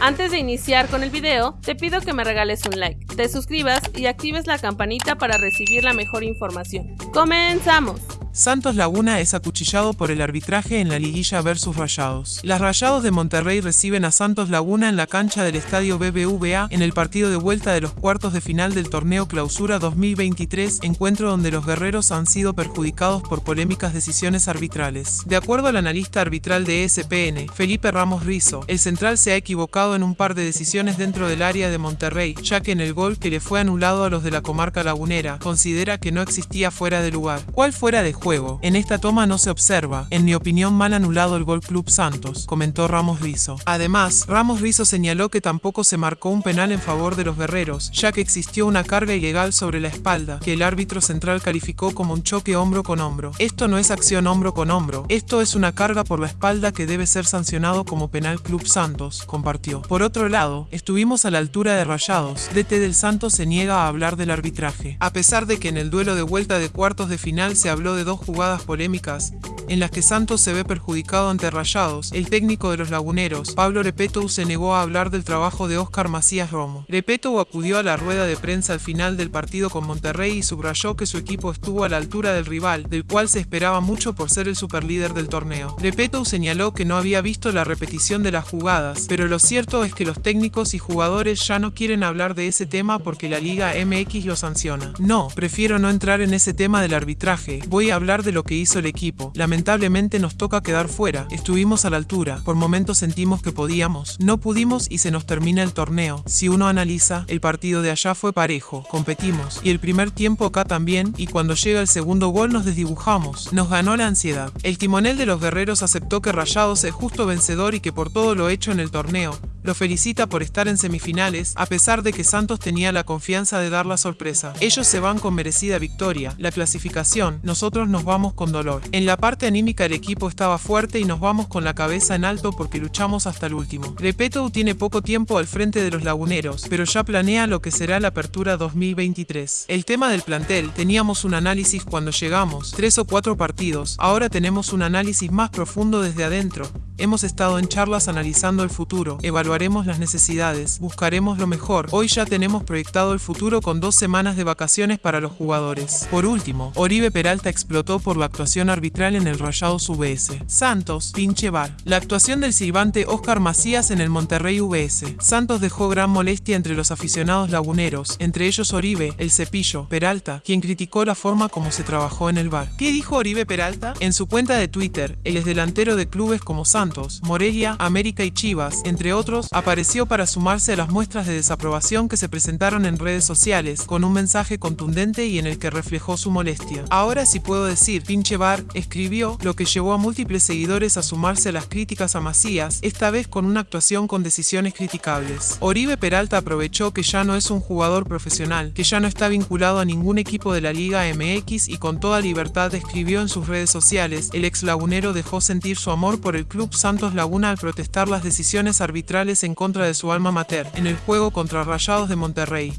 Antes de iniciar con el video, te pido que me regales un like, te suscribas y actives la campanita para recibir la mejor información. ¡Comenzamos! Santos Laguna es acuchillado por el arbitraje en la liguilla versus Rayados. Las Rayados de Monterrey reciben a Santos Laguna en la cancha del estadio BBVA en el partido de vuelta de los cuartos de final del torneo Clausura 2023, encuentro donde los guerreros han sido perjudicados por polémicas decisiones arbitrales. De acuerdo al analista arbitral de ESPN, Felipe Ramos Rizo, el central se ha equivocado en un par de decisiones dentro del área de Monterrey, ya que en el gol que le fue anulado a los de la comarca lagunera, considera que no existía fuera de lugar. ¿Cuál fuera de juego? En esta toma no se observa, en mi opinión mal anulado el gol Club Santos, comentó Ramos Rizo. Además, Ramos Rizo señaló que tampoco se marcó un penal en favor de los guerreros, ya que existió una carga ilegal sobre la espalda, que el árbitro central calificó como un choque hombro con hombro. Esto no es acción hombro con hombro, esto es una carga por la espalda que debe ser sancionado como penal Club Santos, compartió. Por otro lado, estuvimos a la altura de Rayados, DT del Santos se niega a hablar del arbitraje. A pesar de que en el duelo de vuelta de cuartos de final se habló de dos jugadas polémicas en las que Santos se ve perjudicado ante Rayados, el técnico de los laguneros, Pablo Repeto se negó a hablar del trabajo de Oscar Macías Romo. Repeto acudió a la rueda de prensa al final del partido con Monterrey y subrayó que su equipo estuvo a la altura del rival, del cual se esperaba mucho por ser el superlíder del torneo. Repeto señaló que no había visto la repetición de las jugadas, pero lo cierto es que los técnicos y jugadores ya no quieren hablar de ese tema porque la Liga MX lo sanciona. No, prefiero no entrar en ese tema del arbitraje, voy a hablar de lo que hizo el equipo. Lamentablemente nos toca quedar fuera. Estuvimos a la altura. Por momentos sentimos que podíamos. No pudimos y se nos termina el torneo. Si uno analiza, el partido de allá fue parejo. Competimos. Y el primer tiempo acá también. Y cuando llega el segundo gol nos desdibujamos. Nos ganó la ansiedad. El timonel de los guerreros aceptó que Rayados es justo vencedor y que por todo lo hecho en el torneo, lo felicita por estar en semifinales, a pesar de que Santos tenía la confianza de dar la sorpresa. Ellos se van con merecida victoria, la clasificación, nosotros nos vamos con dolor. En la parte anímica el equipo estaba fuerte y nos vamos con la cabeza en alto porque luchamos hasta el último. Repeto tiene poco tiempo al frente de los laguneros, pero ya planea lo que será la apertura 2023. El tema del plantel, teníamos un análisis cuando llegamos, tres o cuatro partidos, ahora tenemos un análisis más profundo desde adentro. Hemos estado en charlas analizando el futuro, evaluaremos las necesidades, buscaremos lo mejor. Hoy ya tenemos proyectado el futuro con dos semanas de vacaciones para los jugadores. Por último, Oribe Peralta explotó por la actuación arbitral en el Rayados VS. Santos, pinche bar. La actuación del silbante Oscar Macías en el Monterrey VS. Santos dejó gran molestia entre los aficionados laguneros, entre ellos Oribe, el cepillo, Peralta, quien criticó la forma como se trabajó en el bar. ¿Qué dijo Oribe Peralta? En su cuenta de Twitter, el delantero de clubes como Santos Morelia, América y Chivas, entre otros, apareció para sumarse a las muestras de desaprobación que se presentaron en redes sociales, con un mensaje contundente y en el que reflejó su molestia. Ahora sí puedo decir, pinche bar, escribió, lo que llevó a múltiples seguidores a sumarse a las críticas a Macías, esta vez con una actuación con decisiones criticables. Oribe Peralta aprovechó que ya no es un jugador profesional, que ya no está vinculado a ningún equipo de la Liga MX y con toda libertad escribió en sus redes sociales, el ex lagunero dejó sentir su amor por el club Santos Laguna al protestar las decisiones arbitrales en contra de su alma mater en el juego contra Rayados de Monterrey.